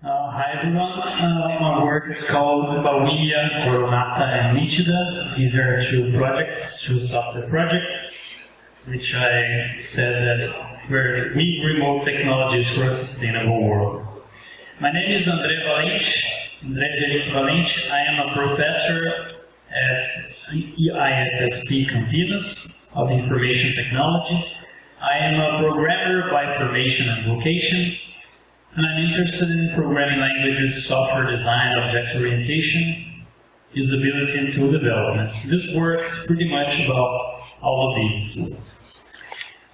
Uh, hi everyone, uh, my work is called Bauhinia, Coronata and Nitida. These are two projects, two software projects, which I said that were Wii Remote technologies for a sustainable world. My name is André Valente, André Felipe Valente. I am a professor at IFSP Campinas of Information Technology. I am a programmer by formation and vocation, and I'm interested in programming languages, software design, object orientation, usability, and tool development. This work is pretty much about all of these.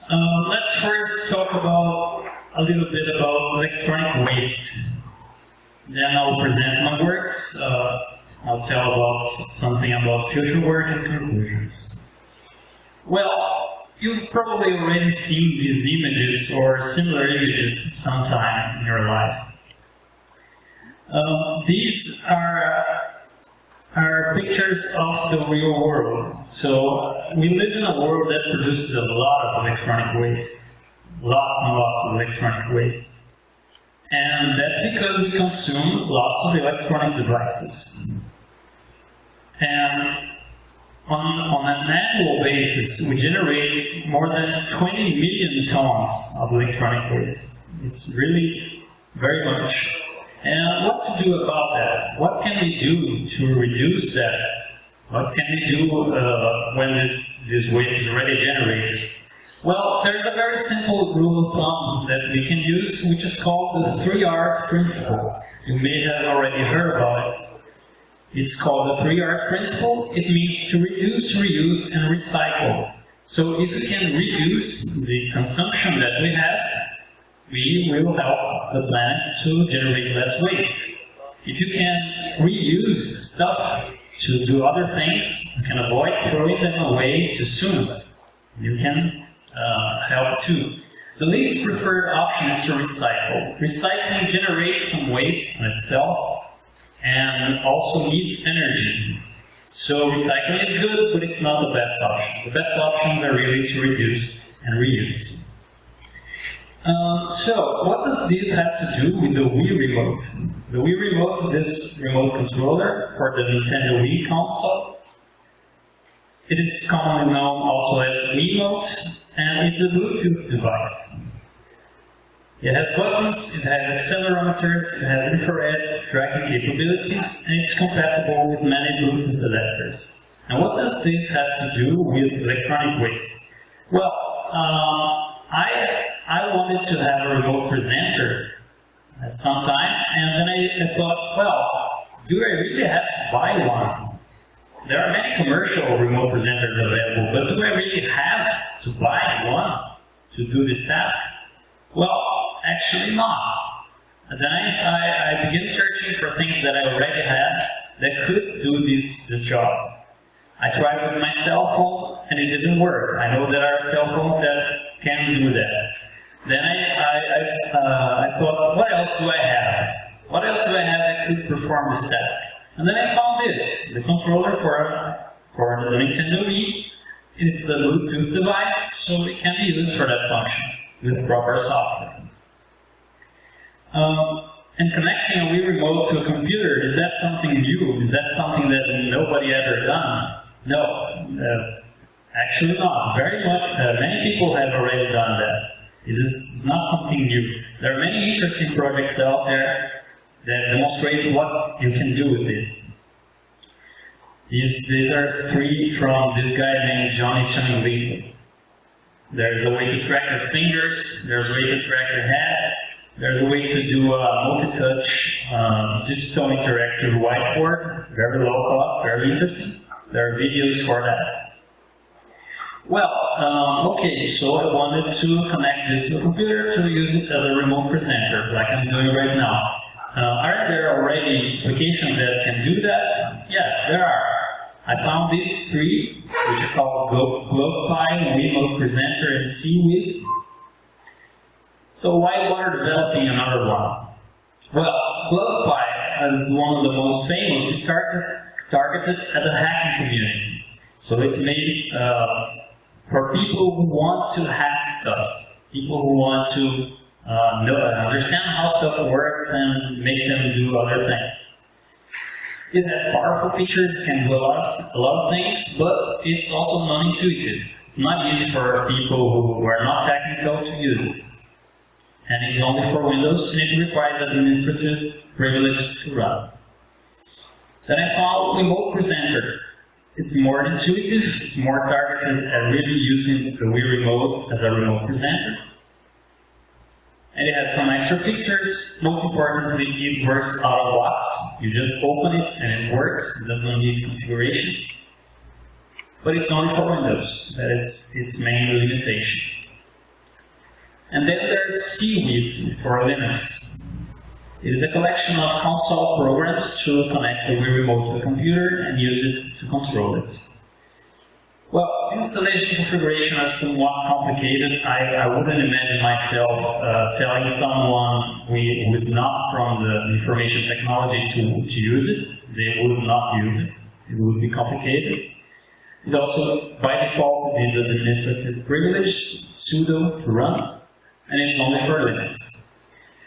Um, let's first talk about a little bit about electronic waste. Then I'll present my works. Uh, I'll tell about something about future work and conclusions. Well, you've probably already seen these images or similar images sometime in your life. Um, these are, are pictures of the real world. So we live in a world that produces a lot of electronic waste. Lots and lots of electronic waste. And that's because we consume lots of electronic devices. And on, on an annual basis, we generate more than 20 million tons of electronic waste. It's really very much. And what to do about that? What can we do to reduce that? What can we do uh, when this, this waste is already generated? Well, there's a very simple rule of thumb that we can use, which is called the three R's principle. You may have already heard about it. It's called the three R's principle. It means to reduce, reuse, and recycle. So if we can reduce the consumption that we have, we will help the planet to generate less waste. If you can reuse stuff to do other things, you can avoid throwing them away too soon. You can uh, help too. The least preferred option is to recycle. Recycling generates some waste in itself, and also needs energy. So recycling is good, but it's not the best option. The best options are really to reduce and reuse. Um, so, what does this have to do with the Wii Remote? The Wii Remote is this remote controller for the Nintendo Wii console. It is commonly known also as Wiimote, and it's a Bluetooth device. It has buttons, it has accelerometers, it has infrared tracking capabilities, and it's compatible with many Bluetooth adapters. And what does this have to do with electronic waste? Well, um, I, I wanted to have a remote presenter at some time, and then I, I thought, well, do I really have to buy one? There are many commercial remote presenters available, but do I really have to buy one to do this task? Well, actually not. And then I, I, I began searching for things that I already had that could do this, this job. I tried with my cell phone and it didn't work. I know there are cell phones that can do that. Then I, I, I, uh, I thought, what else do I have? What else do I have that could perform this task? And then I found this, the controller for, for the Nintendo Wii. It's a Bluetooth device, so it can be used for that function with proper software. Um, and connecting a Wii Remote to a computer, is that something new? Is that something that nobody ever done? No, uh, actually not. Very much, uh, many people have already done that. It is not something new. There are many interesting projects out there that demonstrate what you can do with this. These, these are three from this guy named Johnny Chung Lee. There's a way to track your fingers, there's a way to track your head, there's a way to do a multi-touch um, digital interactive whiteboard, very low cost, very interesting. There are videos for that. Well, um, okay, so I wanted to connect this to a computer to use it as a remote presenter, like I'm doing right now. Uh, are there already applications that can do that? Yes, there are. I found these three, which are called GlovePIE, Remote Presenter, and CWiid. So why bother developing another one? Well, GlovePIE, as one of the most famous, is targeted at the hacking community. So it's made uh, for people who want to hack stuff, people who want to uh, know, understand how stuff works and make them do other things. It has powerful features, can do a lot of, a lot of things, but it's also non-intuitive. It's not easy for people who are not technical to use it. And it's only for Windows, and it requires administrative privileges to run. Then I found Remote Presenter. It's more intuitive, it's more targeted at really using the Wii Remote as a remote presenter. And it has some extra features. Most importantly, it works out of box. You just open it and it works. It doesn't need configuration. But it's only for Windows. That is its main limitation. And then there's CWiid for Linux. It is a collection of console programs to connect the Wii Remote to a computer and use it to control it. Well, installation configuration are somewhat complicated. I, I wouldn't imagine myself uh, telling someone who is not from the information technology to, to use it. They would not use it. It would be complicated. It also, by default, needs administrative privilege, sudo to run, and it's only for Linux.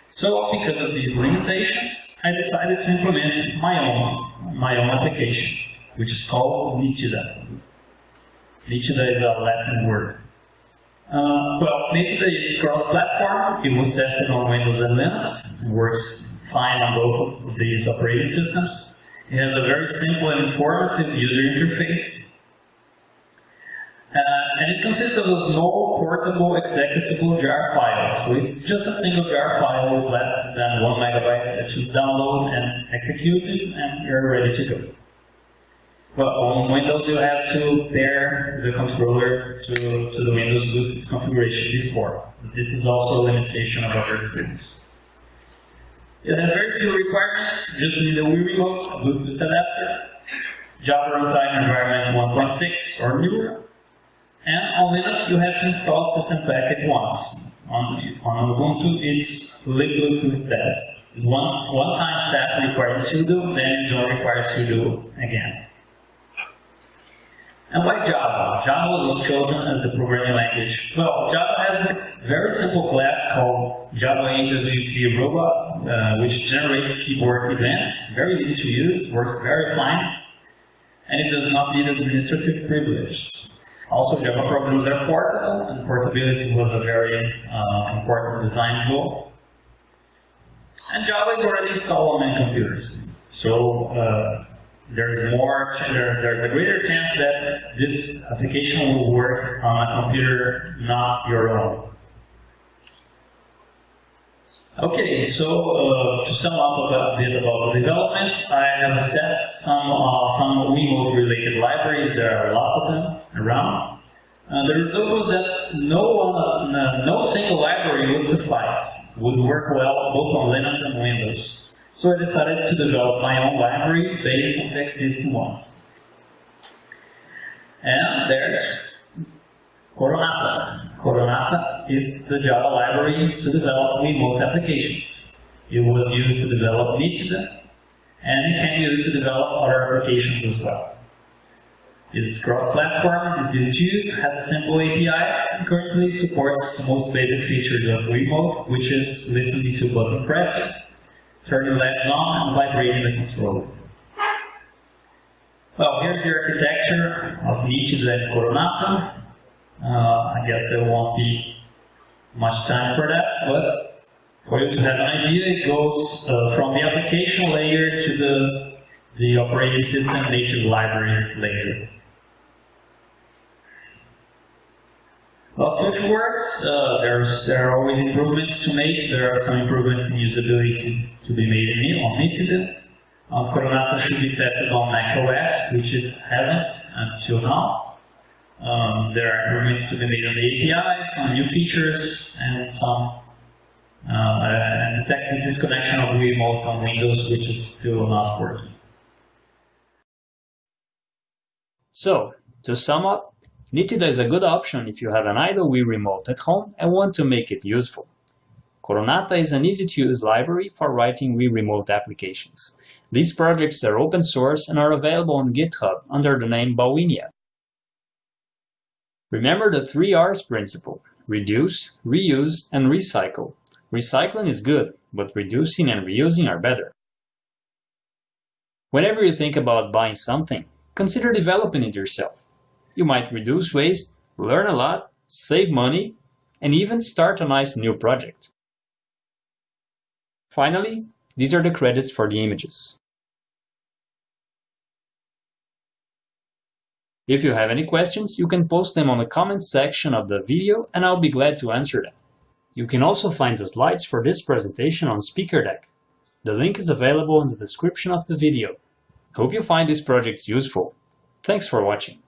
So, because of these limitations, I decided to implement my own, my own application, which is called Nitida. Nitida is a Latin word. Uh, well, Nitida is cross-platform. It was tested on Windows and Linux. It works fine on both of these operating systems. It has a very simple and informative user interface. And it consists of a small, portable, executable jar file. So it's just a single jar file with less than one megabyte that you download and execute it, and you're ready to go. Well, on Windows you have to pair the controller to, to the Windows Bluetooth configuration before. This is also a limitation of other tools. It has very few requirements, just need a Wii Remote, a Bluetooth adapter, Java Runtime Environment 1.6 or newer, and on Linux you have to install system package once. On, on Ubuntu it's libbluetooth dev. It's one, one time step requires sudo, then you don't require sudo again. And why Java? Java was chosen as the programming language. Well, Java has this very simple class called Java AWT Robot, uh, which generates keyboard events. Very easy to use, works very fine, and it does not need administrative privileges. Also, Java programs are portable, and portability was a very uh, important design goal. And Java is already installed on many computers. So, uh, there's more, there's a greater chance that this application will work on a computer not your own. Okay, so uh, to sum up a bit about the development, I have assessed some uh, some Wiimote related libraries. There are lots of them around. Uh, the result was that no one, uh, no single library would suffice, would work well both on Linux and Windows. So I decided to develop my own library based on the existing ones. And there's Coronata. Coronata is the Java library to develop remote applications. It was used to develop Nitida, and it can be used to develop other applications as well. It's cross-platform, it's easy to use, has a simple API, and currently supports the most basic features of Remote, which is listening to button pressing, turning lights on and vibrating the controller. Well, here's the architecture of Nitida and Coronata. Uh, I guess there won't be much time for that, but for you to have an idea, it goes uh, from the application layer to the, the operating system native libraries layer. Well, FutureWorks, uh, there's, there are always improvements to make. There are some improvements in usability to, to be made on Nitida. Um, Coronata should be tested on macOS, which it hasn't until now. Um, there are improvements to be made on the APIs, some new features, and some uh, and detect the disconnection of remote on Windows, which is still not working. So, to sum up, Nitida is a good option if you have an idle Wii remote at home and want to make it useful. Coronata is an easy-to-use library for writing Wii remote applications. These projects are open source and are available on GitHub under the name Bauhinia. Remember the three R's principle, reduce, reuse, and recycle. Recycling is good, but reducing and reusing are better. Whenever you think about buying something, consider developing it yourself. You might reduce waste, learn a lot, save money, and even start a nice new project. Finally, these are the credits for the images. If you have any questions, you can post them on the comments section of the video and I'll be glad to answer them. You can also find the slides for this presentation on SpeakerDeck. The link is available in the description of the video. Hope you find these projects useful. Thanks for watching.